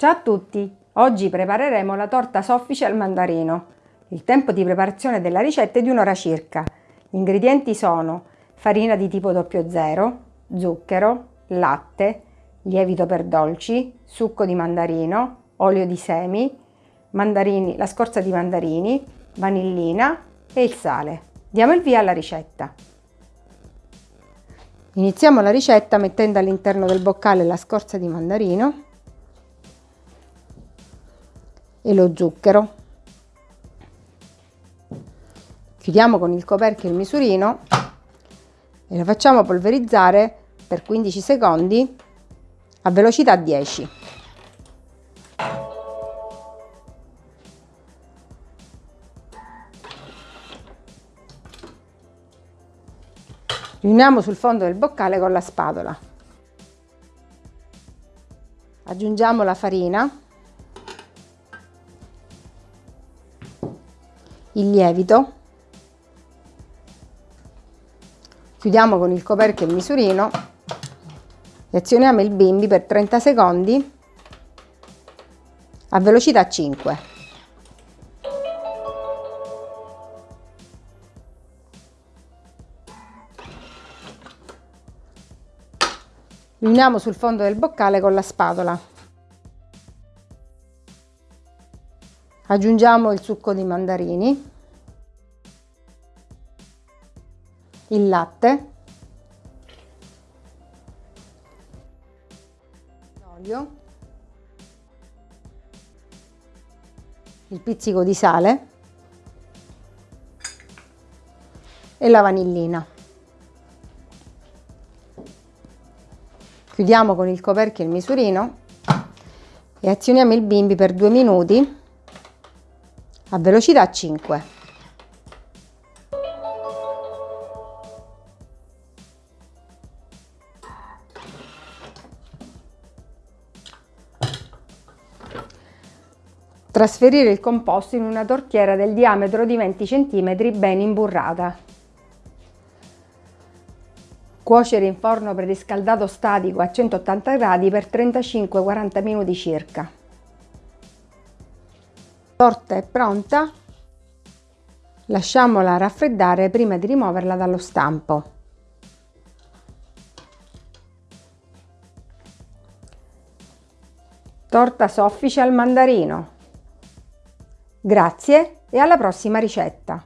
Ciao a tutti! Oggi prepareremo la torta soffice al mandarino. Il tempo di preparazione della ricetta è di un'ora circa. Gli ingredienti sono farina di tipo 00, zucchero, latte, lievito per dolci, succo di mandarino, olio di semi, mandarini, la scorza di mandarini, vanillina e il sale. Diamo il via alla ricetta. Iniziamo la ricetta mettendo all'interno del boccale la scorza di mandarino e lo zucchero. Chiudiamo con il coperchio il misurino e lo facciamo polverizzare per 15 secondi a velocità 10. Riuniamo sul fondo del boccale con la spatola. Aggiungiamo la farina il lievito, chiudiamo con il coperchio il misurino e azioniamo il bimbi per 30 secondi a velocità 5. Riuniamo sul fondo del boccale con la spatola. Aggiungiamo il succo di mandarini, il latte, l'olio, il pizzico di sale e la vanillina. Chiudiamo con il coperchio il misurino e azioniamo il bimbi per due minuti a velocità 5. Trasferire il composto in una tortiera del diametro di 20 cm ben imburrata. Cuocere in forno preriscaldato statico a 180 gradi per 35-40 minuti circa torta è pronta lasciamola raffreddare prima di rimuoverla dallo stampo. Torta soffice al mandarino. Grazie e alla prossima ricetta